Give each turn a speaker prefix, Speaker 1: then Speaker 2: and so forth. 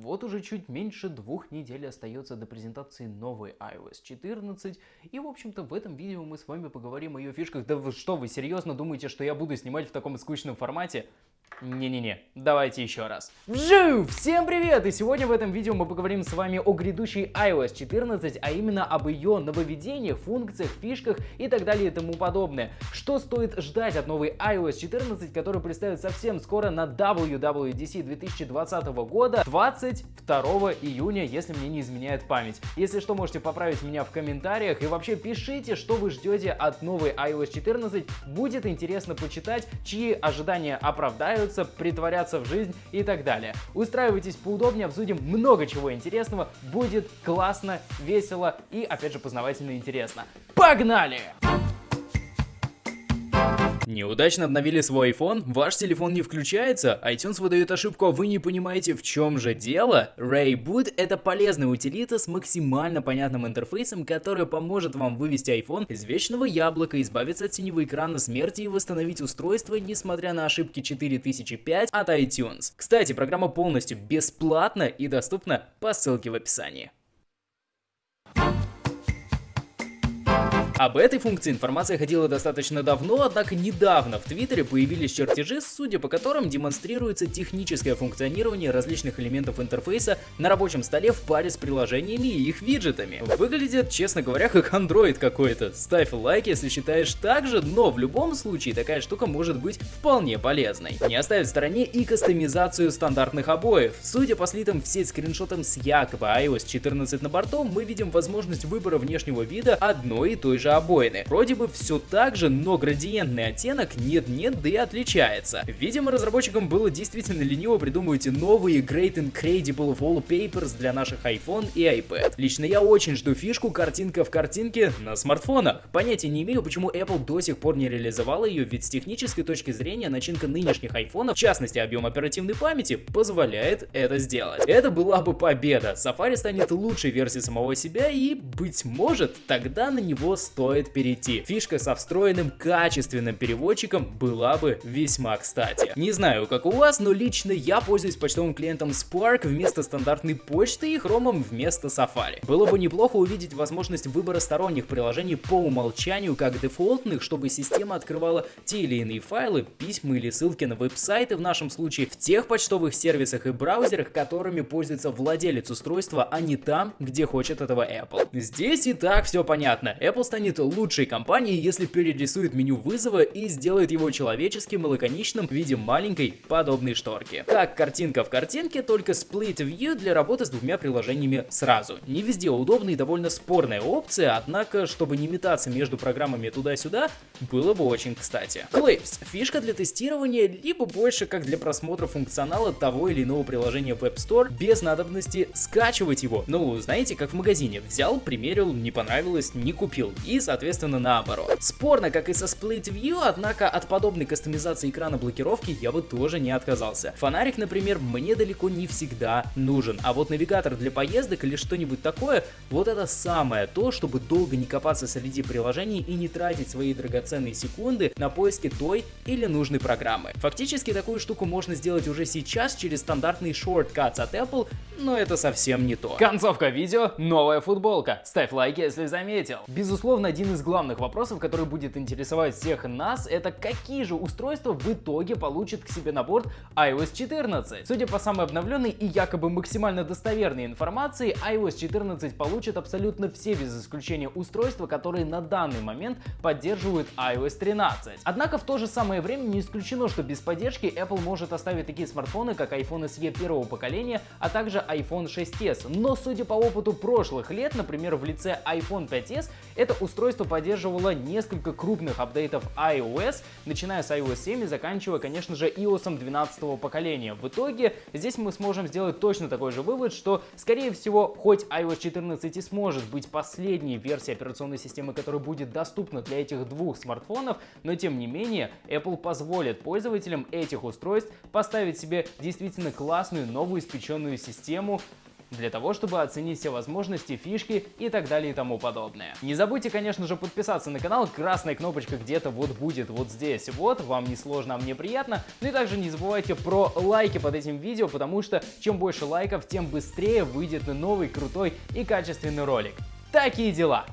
Speaker 1: Вот уже чуть меньше двух недель остается до презентации новой iOS 14, и в общем-то в этом видео мы с вами поговорим о ее фишках. Да вы что, вы серьезно думаете, что я буду снимать в таком скучном формате? Не-не-не, давайте еще раз. Вжу! Всем привет! И сегодня в этом видео мы поговорим с вами о грядущей iOS 14, а именно об ее нововведениях, функциях, фишках и так далее и тому подобное. Что стоит ждать от новой iOS 14, которую представят совсем скоро на WWDC 2020 года, 22 июня, если мне не изменяет память. Если что, можете поправить меня в комментариях и вообще пишите, что вы ждете от новой iOS 14. Будет интересно почитать, чьи ожидания оправдаются нравится, притворяться в жизнь и так далее. Устраивайтесь поудобнее, обсудим много чего интересного, будет классно, весело и, опять же, познавательно интересно. Погнали! Неудачно обновили свой iPhone? Ваш телефон не включается? iTunes выдает ошибку, а вы не понимаете, в чем же дело? Rayboot — это полезная утилита с максимально понятным интерфейсом, которая поможет вам вывести iPhone из вечного яблока, избавиться от синего экрана смерти и восстановить устройство, несмотря на ошибки 4005 от iTunes. Кстати, программа полностью бесплатна и доступна по ссылке в описании. Об этой функции информация ходила достаточно давно, однако недавно в Твиттере появились чертежи, судя по которым демонстрируется техническое функционирование различных элементов интерфейса на рабочем столе в паре с приложениями и их виджетами. Выглядит, честно говоря, как Android какой-то. Ставь лайк, если считаешь так же, но в любом случае такая штука может быть вполне полезной. Не оставить в стороне и кастомизацию стандартных обоев. Судя по слитым в сеть скриншотам с якобы iOS 14 на борту, мы видим возможность выбора внешнего вида одной и той же обоины. Вроде бы все так же, но градиентный оттенок нет-нет, да и отличается. Видимо, разработчикам было действительно лениво придумывать новые Great Incredible Wallpapers для наших iPhone и iPad. Лично я очень жду фишку картинка в картинке на смартфонах. Понятия не имею, почему Apple до сих пор не реализовала ее, ведь с технической точки зрения начинка нынешних айфонов, в частности объем оперативной памяти, позволяет это сделать. Это была бы победа. Safari станет лучшей версией самого себя и, быть может, тогда на него стоит стоит перейти. Фишка со встроенным качественным переводчиком была бы весьма кстати. Не знаю, как у вас, но лично я пользуюсь почтовым клиентом Spark вместо стандартной почты и хромом вместо Safari. Было бы неплохо увидеть возможность выбора сторонних приложений по умолчанию как дефолтных, чтобы система открывала те или иные файлы, письма или ссылки на веб-сайты в нашем случае в тех почтовых сервисах и браузерах, которыми пользуется владелец устройства, а не там, где хочет этого Apple. Здесь и так все понятно. Apple станет станет лучшей компанией, если перерисует меню вызова и сделает его человеческим и лаконичным в виде маленькой подобной шторки. Как картинка в картинке, только Split View для работы с двумя приложениями сразу. Не везде удобная и довольно спорная опция, однако, чтобы не метаться между программами туда-сюда, было бы очень кстати. Clips — фишка для тестирования, либо больше как для просмотра функционала того или иного приложения в App Store без надобности скачивать его. Ну, знаете, как в магазине. Взял, примерил, не понравилось, не купил соответственно, наоборот. Спорно, как и со Split View, однако от подобной кастомизации экрана блокировки я бы тоже не отказался. Фонарик, например, мне далеко не всегда нужен, а вот навигатор для поездок или что-нибудь такое, вот это самое то, чтобы долго не копаться среди приложений и не тратить свои драгоценные секунды на поиски той или нужной программы. Фактически такую штуку можно сделать уже сейчас через стандартный Shortcuts от Apple, но это совсем не то. Концовка видео — новая футболка. Ставь лайк, если заметил. Безусловно, один из главных вопросов, который будет интересовать всех нас, это какие же устройства в итоге получит к себе на борт iOS 14. Судя по самой обновленной и якобы максимально достоверной информации, iOS 14 получит абсолютно все без исключения устройства, которые на данный момент поддерживают iOS 13. Однако в то же самое время не исключено, что без поддержки Apple может оставить такие смартфоны, как iPhone SE первого поколения, а также iPhone 6s. Но судя по опыту прошлых лет, например, в лице iPhone 5s, это устройство поддерживало несколько крупных апдейтов iOS, начиная с iOS 7 и заканчивая, конечно же, iOS 12 поколения. В итоге здесь мы сможем сделать точно такой же вывод, что, скорее всего, хоть iOS 14 и сможет быть последней версией операционной системы, которая будет доступна для этих двух смартфонов, но тем не менее Apple позволит пользователям этих устройств поставить себе действительно классную новую испеченную систему для того, чтобы оценить все возможности, фишки и так далее и тому подобное. Не забудьте, конечно же, подписаться на канал, красная кнопочка где-то вот будет вот здесь, вот, вам не сложно, а мне приятно. Ну и также не забывайте про лайки под этим видео, потому что чем больше лайков, тем быстрее выйдет новый крутой и качественный ролик. Такие дела!